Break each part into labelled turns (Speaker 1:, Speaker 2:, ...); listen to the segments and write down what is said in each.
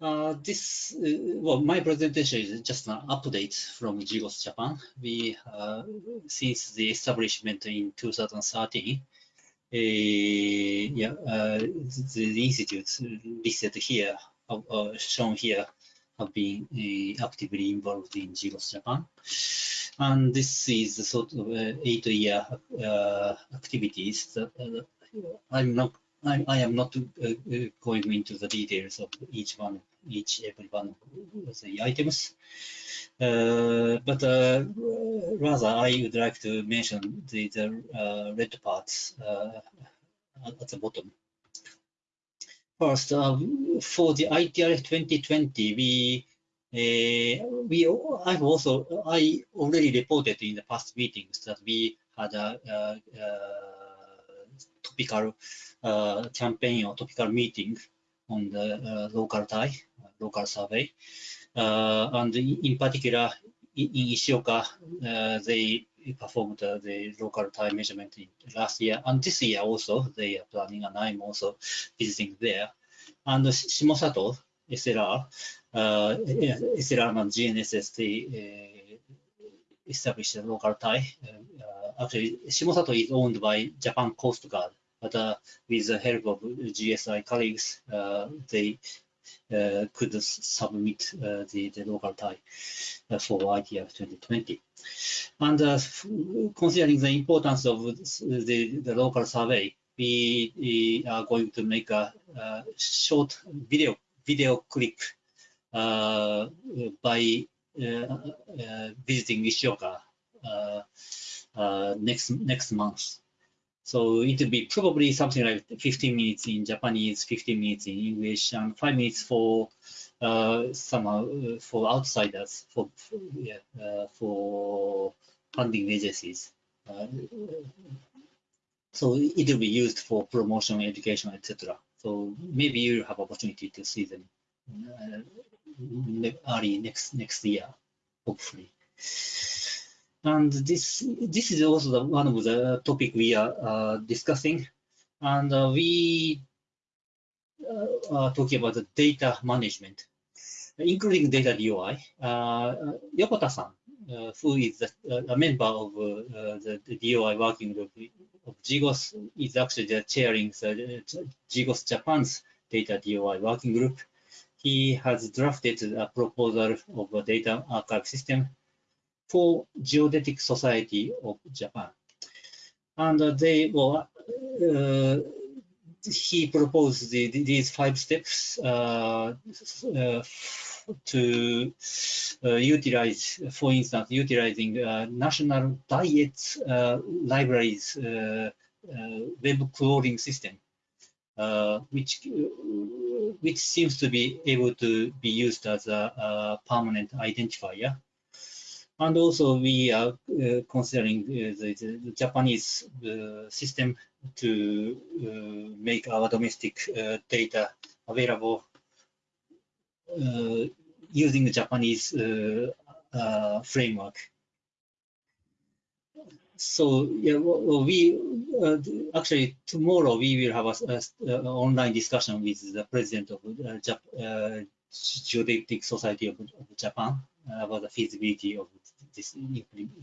Speaker 1: Uh, this, uh, well, my presentation is just an update from GGOS Japan. We, uh, since the establishment in 2013, uh, yeah, uh, the, the, institutes listed here, uh, shown here, have been actively involved in GGOS Japan. And this is sort of eight-year activities that I'm not I, I, am not uh, going into the details of each one, each every one of the items, uh, but uh, rather I would like to mention the, the red parts at the bottom. First, for the ITRF 2020, we uh, we I've also I already reported in the past meetings that we had a, a, a topical uh, campaign or topical meeting on the uh, local tie, local survey. Uh, and in particular, in Ishioka, they performed the local tie measurement last year. And this year also, they are planning, and I'm also visiting there. And Shimosato, SLR, uh, SLR and GNSS, they uh, established a local. Uh, actually, Shimosato is owned by Japan Coast Guard, but uh, with the help of GSI colleagues, uh, they uh, could submit the, the local tie for ITRF 2020. And considering the importance of the, the local survey, we, we are going to make a, a short video video clip uh, by uh, uh, visiting Ishioka next next month. So it will be probably something like 15 minutes in Japanese, 15 minutes in English, and five minutes for uh, somehow uh, for outsiders, for, for yeah, uh, for funding agencies. Uh, so it will be used for promotion, education, etc. So maybe you'll have opportunity to see them uh, early next next year, hopefully. And this this is also the, one of the topic we are uh, discussing. And uh, we uh, are talking about the data management, including data DOI. Uh, Yokota-san, uh, who is the, a member of the, the, DOI working group of GGOS, is actually the chairing the GGOS Japan's data DOI working group. He has drafted a proposal of a data archive system for Geodetic Society of Japan. And uh, they well, uh, he proposed the, these five steps uh, uh to uh, utilize, for instance, utilizing uh, national diet libraries web crawling system, which which seems to be able to be used as a, a permanent identifier and also we are uh, considering uh, the, the, Japanese uh, system to make our domestic data available using the Japanese framework. So yeah, we uh, actually tomorrow we will have a, online discussion with the president of Jap uh, Geodetic Society of, of Japan about the feasibility of this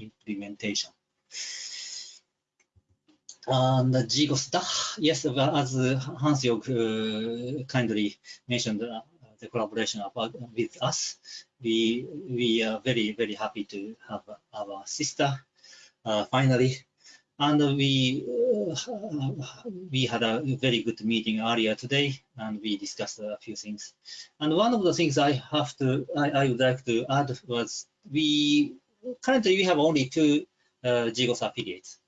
Speaker 1: implementation. And GGOS DAH, yes, as Hans-Jörg uh, kindly mentioned uh, the collaboration about, with us, we we are very very happy to have our sister uh, finally and we uh, we had a very good meeting earlier today, and we discussed a few things. And one of the things I have to I, I would like to add was we currently we have only two uh, GGOS affiliates,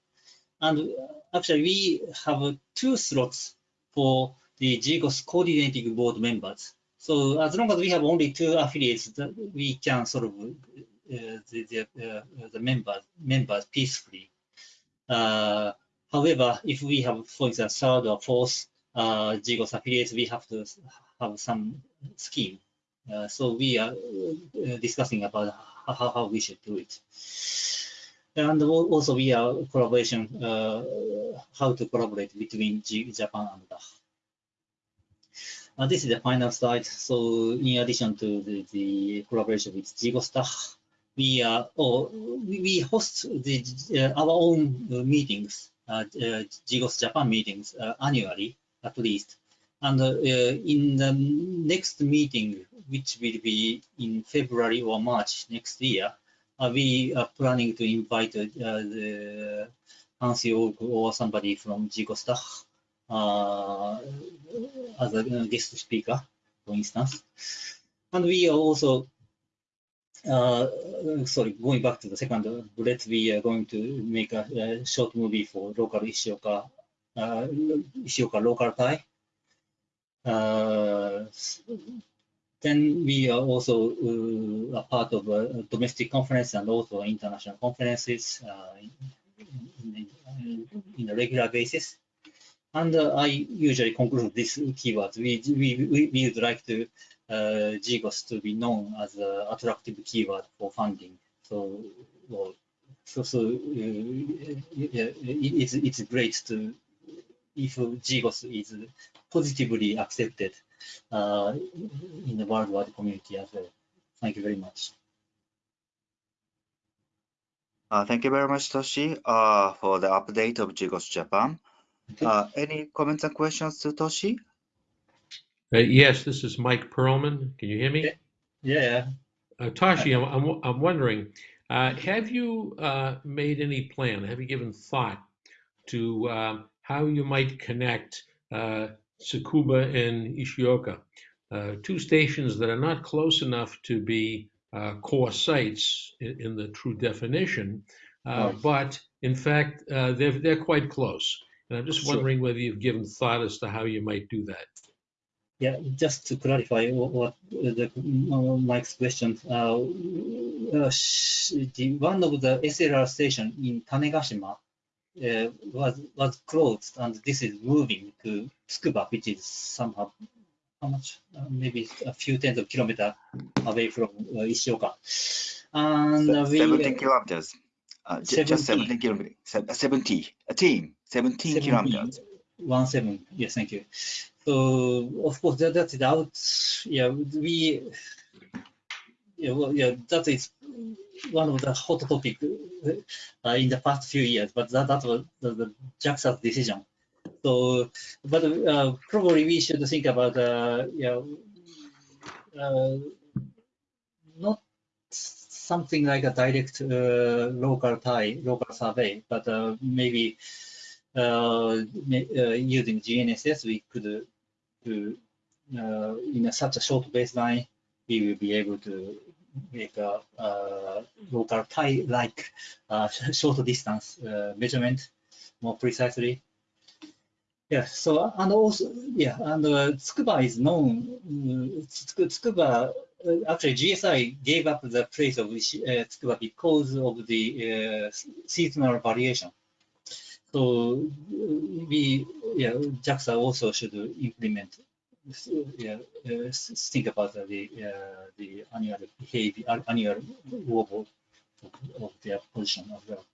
Speaker 1: and actually we have two slots for the GGOS coordinating board members. So as long as we have only two affiliates, we can sort of uh, the the, uh, the members members peacefully uh, however, if we have, for example, third or fourth uh, GGOS affiliates, we have to have some scheme. Uh, so we are uh, discussing about how, how we should do it. And also we are collaboration, uh, how to collaborate between G Japan and uh, this is the final slide. So in addition to the, the collaboration with GGOSTA, we uh, or we host the uh, our own meetings, uh, uh, GGOS Japan meetings uh, annually at least. And uh, in the next meeting, which will be in February or March next year, uh, we are planning to invite uh, the Hansi or somebody from GGOSTA uh, as a guest speaker, for instance. And we are also, uh, sorry, going back to the second bullet, we are going to make a, a short movie for local Ishioka, uh, Ishioka local tie. Uh, then we are also uh, a part of a domestic conference and also international conferences uh, in, in, a regular basis. And uh, I usually conclude this keywords. We, we, we would like to uh, GGOS to be known as an attractive keyword for funding. So, well, so, so uh, yeah, it's, it's great to if GGOS is positively accepted uh, in the worldwide community as well. Thank you very much.
Speaker 2: Uh, thank you very much, Toshi, uh, for the update of GGOS Japan. Okay. Uh, any comments and questions to Toshi?
Speaker 3: Uh, yes, this is Mike Pearlman. Can you hear me?
Speaker 1: Yeah.
Speaker 3: Uh, Toshi, I'm, I'm, I'm wondering, uh, have you made any plan, have you given thought to um, how you might connect Tsukuba and Ishioka, uh, two stations that are not close enough to be uh, core sites in, in, the true definition, uh, right. but in fact, uh, they're, they're quite close. And I'm just sure. wondering whether you've given thought as to how you might do that.
Speaker 1: Yeah, just to clarify what, what the, Mike's question, uh, uh, the, one of the SLR station in Tanegashima uh, was was closed, and this is moving to Tsukuba, which is somehow how much? Uh, maybe a few tens of kilometers away from uh, Ishioka.
Speaker 2: And uh, we, 17 kilometers. Uh, 17. Just 17 kilometers. 70. A team. 17 17 kilometers.
Speaker 1: One seven. Yes, thank you. So of course that, that's out. Yeah, we. Yeah, well, yeah, that is one of the hot topic uh, in the past few years, but that, that was the, the JAXA's decision. So, but uh, probably we should think about, uh, yeah, uh, not something like a direct uh, local tie, local survey, but uh, maybe using GNSS, we could do in a, such a short baseline, we will be able to make a uh, local tie-like uh, short distance uh, measurement more precisely. Yeah, so, and also, yeah, and uh, Tsukuba is known, uh, Tsukuba, uh, actually GSI gave up the place of uh, Tsukuba because of the uh, seasonal variation. So we, yeah, JAXA also should implement yeah, uh, think about the uh, the annual behavior, annual work of, of their position as well.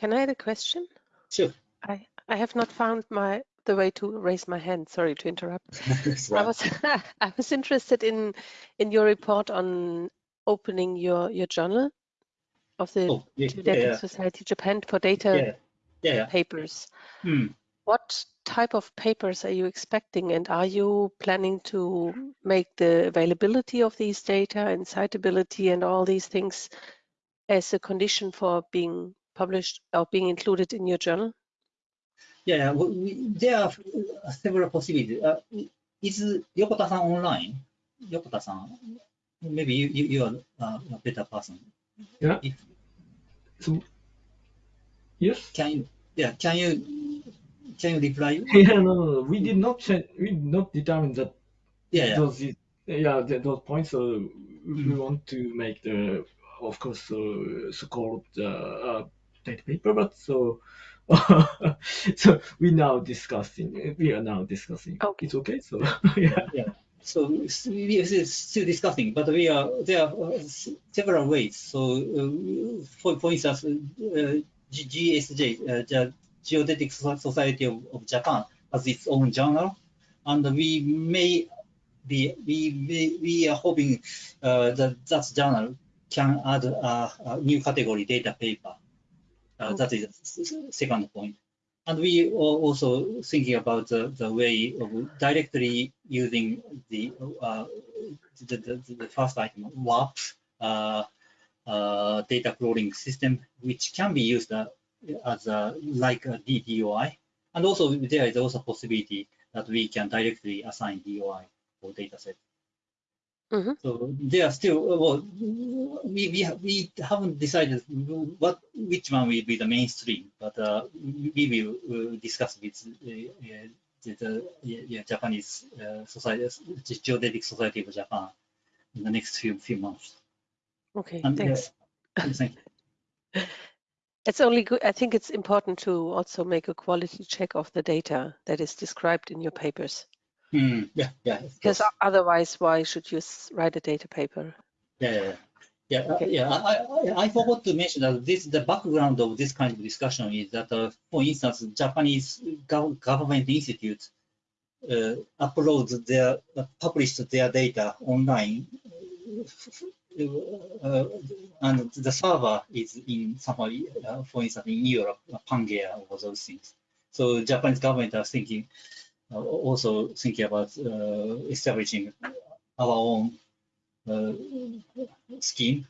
Speaker 4: Can I add a question?
Speaker 1: Sure.
Speaker 4: I I have not found my the way to raise my hand. Sorry to interrupt. I was I was interested in in your report on opening your your journal of the oh, yeah, yeah, yeah. Society Japan for data
Speaker 1: yeah, yeah.
Speaker 4: papers.
Speaker 1: Hmm.
Speaker 4: What type of papers are you expecting and are you planning to make the availability of these data and citability and all these things as a condition for being published or being included in your journal?
Speaker 1: Yeah, we, there are several possibilities. Uh, is Yokota-san online? Yokota-san, maybe you, you, you are uh, a better person.
Speaker 5: Yeah. If, so Yes.
Speaker 1: Can you? Yeah. Can you? Can you reply?
Speaker 5: Yeah. No. No. no. We did not change. We did not determine that.
Speaker 1: Yeah. yeah.
Speaker 5: Those. Yeah. The, those points. So mm -hmm. we want to make the, of course, uh, so-called uh, data paper, but so. so we now discussing. We are now discussing.
Speaker 4: Okay.
Speaker 5: It's okay. So yeah.
Speaker 1: Yeah. So we are still discussing, but we are there are uh, several ways. So uh, for for instance, uh, GSJ, uh, Geodetic Society of, of Japan has its own journal, and we may be we may, we are hoping that that journal can add a, a new category data paper. Uh, that is the second point. And we are also thinking about the, the way of directly using the, uh, the, the, the first item, WARP, uh, uh, data crawling system, which can be used uh, as a, like a DDoI. And also there is also possibility that we can directly assign DOI for data set.
Speaker 4: Mhm.
Speaker 1: So they are still, well, we, we, have, we haven't decided what, which one will be the mainstream, but uh, we will uh, discuss with uh, uh, the, the yeah, yeah, Japanese uh, society, Geodetic Society of Japan in the next few, few months.
Speaker 4: Okay,
Speaker 1: And, uh,
Speaker 4: thanks.
Speaker 1: Thank you.
Speaker 4: It's only good. I think it's important to also make a quality check of the data that is described in your papers.
Speaker 1: Hmm, yeah, yeah.
Speaker 4: Because otherwise, why should you write a data paper?
Speaker 1: Yeah, yeah, yeah. Yeah, uh,
Speaker 4: Okay.
Speaker 1: yeah. I, I, I forgot to mention that this the background of this kind of discussion is that, uh, for instance, Japanese gov- government institutes uh, upload their uh, publish their data online, uh, and the server is in somewhere, uh, for instance, in Europe, uh, PANGAEA or those things. So Japanese government are thinking, uh, also thinking about uh, establishing our own uh, scheme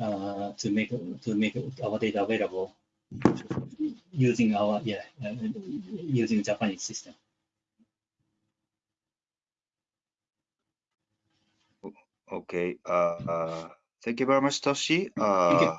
Speaker 1: uh, to make to make our data available using our yeah uh, using Japanese system.
Speaker 2: Okay. Uh, uh, thank you very much, Toshi, uh,